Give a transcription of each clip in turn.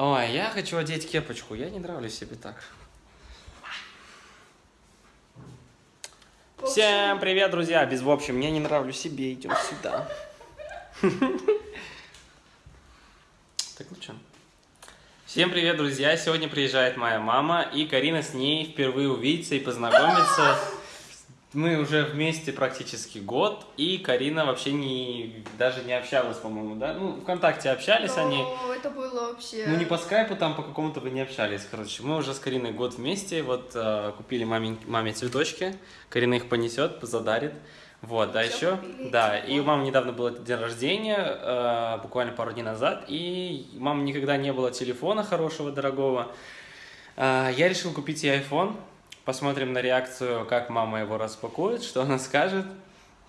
Ой, я хочу одеть кепочку. Я не нравлюсь себе так. Всем привет, друзья! Без в общем, я не нравлюсь себе, идем сюда. Так, ну что? Всем привет, друзья! Сегодня приезжает моя мама, и Карина с ней впервые увидится и познакомится. Мы уже вместе практически год, и Карина вообще не, даже не общалась, по-моему, да? Ну, ВКонтакте общались Но они. это было вообще... Ну, не по скайпу, там по какому-то вы не общались, короче. Мы уже с Кариной год вместе, вот э, купили маме, маме цветочки, Карина их понесет, задарит. Вот, да, еще, купили, да, тепло. и у мамы недавно был день рождения, э, буквально пару дней назад, и у мамы никогда не было телефона хорошего, дорогого. Э, я решил купить ей iPhone, посмотрим на реакцию, как мама его распакует, что она скажет.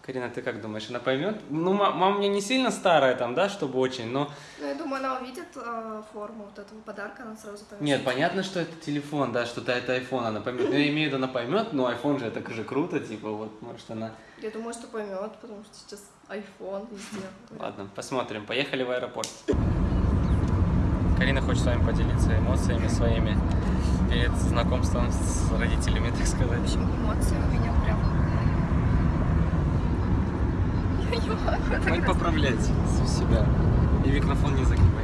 Карина, ты как думаешь, она поймет? Ну, ма- мама меня не сильно старая там, да, чтобы очень, но Ну, я думаю, она увидит э, форму вот этого подарка, она сразу поймет. Нет, понятно, что это телефон, да, что-то это iPhone, она поймет. Ну, я имею в виду, она поймет, но iPhone же это же круто, типа, вот, может, она... Я думаю, что поймет, потому что сейчас iPhone везде. Ладно, посмотрим. Поехали в аэропорт. Карина хочет с вами поделиться эмоциями своими перед знакомством с родителями, так В сказать. общем, эмоции у меня прям... Я не могу так Хватит поправлять себя. И микрофон не загибай.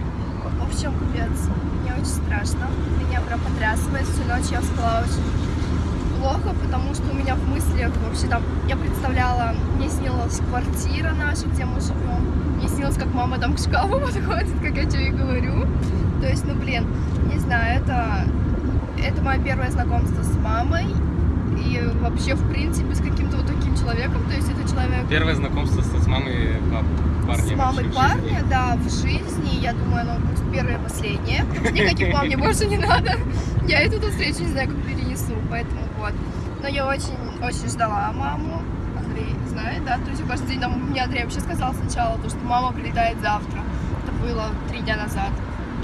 В общем, капец, мне очень страшно. Меня прям потрясывает. Всю ночь я спала очень плохо, потому что у меня в мыслях вообще там... Я представляла, мне снилась квартира наша, где мы живем. Мне снилось, как мама там к шкафу подходит, как я тебе и говорю. То есть, ну, блин, не знаю, это... Это мое первое знакомство с мамой. И вообще, в принципе, с каким-то вот таким человеком. То есть, это человек... Первое знакомство с мамой парня. С мамой парня, да, в жизни, я думаю, оно будет первое и последнее. Никаких мам мне больше не надо. Я эту встречу не знаю, как перенесу, поэтому вот. Но я очень, очень ждала маму. Андрей знает, да, то есть каждый день там, мне Андрей вообще сказал сначала, то, что мама прилетает завтра. Это было три дня назад.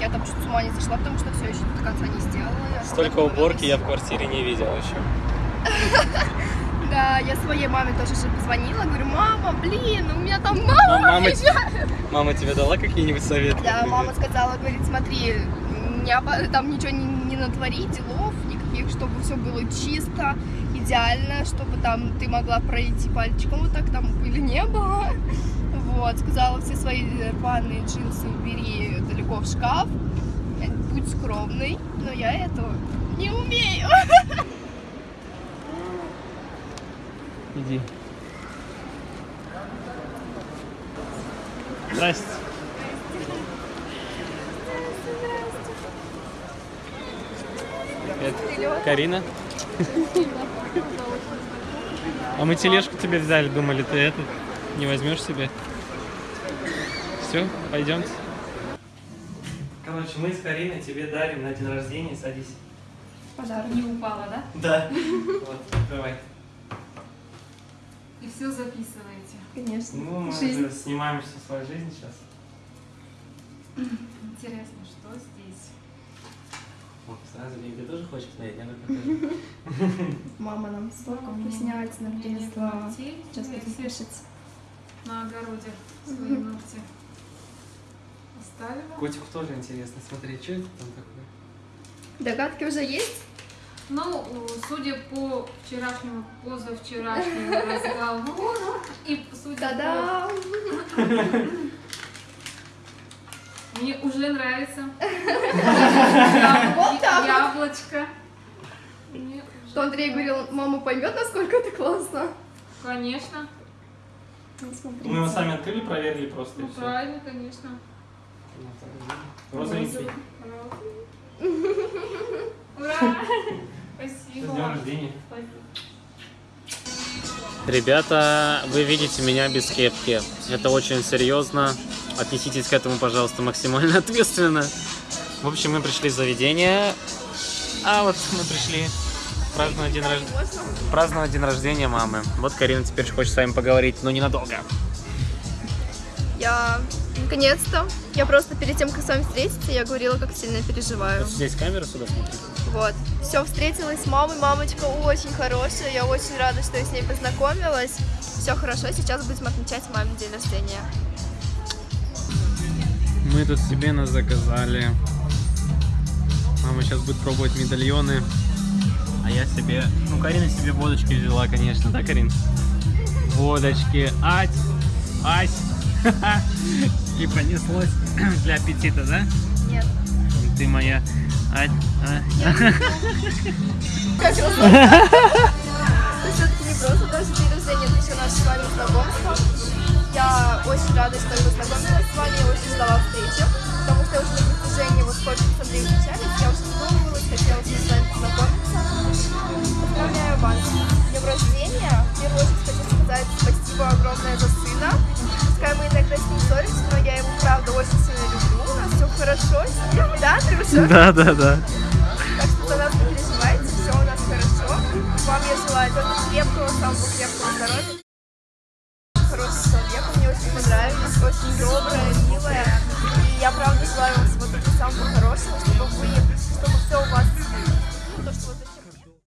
Я там чуть с ума не зашла, потому что все еще до конца не сделала. Я Столько уборки я в квартире не видел еще. Да, я своей маме тоже же позвонила, говорю, мама, блин, у меня там мама Мама, приезжает». мама тебе дала какие-нибудь советы? Да, мама сказала, говорит, смотри, не там ничего не, не натвори, делов никаких, чтобы все было чисто, идеально, чтобы там ты могла пройти пальчиком вот так, там было. Вот, сказала, все свои рваные джинсы убери далеко в шкаф, э, будь скромный, но я этого не умею. Иди. Здрасте. Это Карина. А мы тележку тебе взяли, думали, ты этот не возьмешь себе. Все, пойдемте. Короче, мы с Кариной тебе дарим на день рождения, садись. Подарок. Не упала, да? Да. Вот, давай. И все записываете. Конечно. Ну, мы Жизнь. снимаем всю свою жизнь сейчас. Интересно, что здесь? Вот, сразу ты тоже хочешь посмотреть? Я покажу. Мама нам вкуснятина мне нет принесла. Сейчас будем все кушать. На огороде свои ногти оставила. Котику тоже интересно смотреть, что это там такое. Догадки уже есть? Ну, судя по вчерашнему, позавчерашнему разговору, и судя Та-дам! по... Мне уже нравится. Вот так вот. Яблочко. Мне уже Что Андрей говорил, мама поймет, насколько это классно. Конечно. Ну. Мы его сами открыли, проверили просто Ну, правильно, конечно. Розовенький. Ура! С Спасибо. днем рождения. Спасибо. Ребята, вы видите меня без кепки. Это очень серьезно. Отнеситесь к этому, пожалуйста, максимально ответственно. В общем, мы пришли в заведение. А вот мы пришли праздновать день, рож- праздновать день рождения мамы. Вот Карина теперь хочет с вами поговорить, но ненадолго. Я наконец-то. Я просто перед тем, как с вами встретиться, я говорила, как сильно переживаю. Здесь камера сюда смотри. Вот. Все, встретилась с мамой. Мамочка очень хорошая. Я очень рада, что я с ней познакомилась. Все хорошо. Сейчас будем отмечать мамин день рождения. Мы тут себе нас заказали Мама сейчас будет пробовать медальоны. А я себе... Ну, Карина себе водочки взяла, конечно, да, Карин? Водочки. Ать! Ась! И понеслось для аппетита, да? Нет. Ты моя... А. Раз Это все-таки не просто даже день рождения, это еще наше с вами знакомство. Я очень рада, что я познакомилась с вами, я очень ждала встречи, потому что я уже на протяжении вот сколько с Андреем встречались, я уже задумывалась, хотела с вами познакомиться. Поздравляю вас с днем рождения. трусосики, да, трусосики. Да, да, да. Так что за нас не переживайте, все у нас хорошо. Вам я желаю только крепкого, самого крепкого здоровья. Хороший человек, мне очень понравились, очень добрая, милая. И я правда желаю вам всего только самого хорошего, чтобы вы, чтобы все у вас, ну, то, что вы